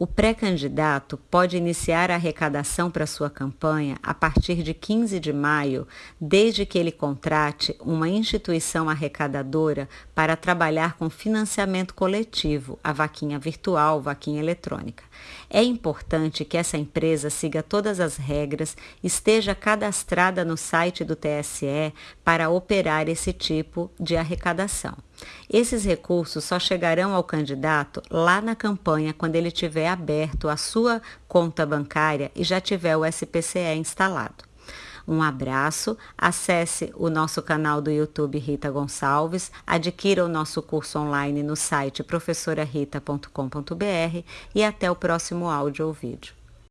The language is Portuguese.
O pré-candidato pode iniciar a arrecadação para sua campanha a partir de 15 de maio, desde que ele contrate uma instituição arrecadadora para trabalhar com financiamento coletivo, a vaquinha virtual, vaquinha eletrônica. É importante que essa empresa siga todas as regras, esteja cadastrada no site do TSE para operar esse tipo de arrecadação. Esses recursos só chegarão ao candidato lá na campanha quando ele tiver aberto a sua conta bancária e já tiver o SPCE instalado. Um abraço, acesse o nosso canal do YouTube Rita Gonçalves, adquira o nosso curso online no site professorarita.com.br e até o próximo áudio ou vídeo.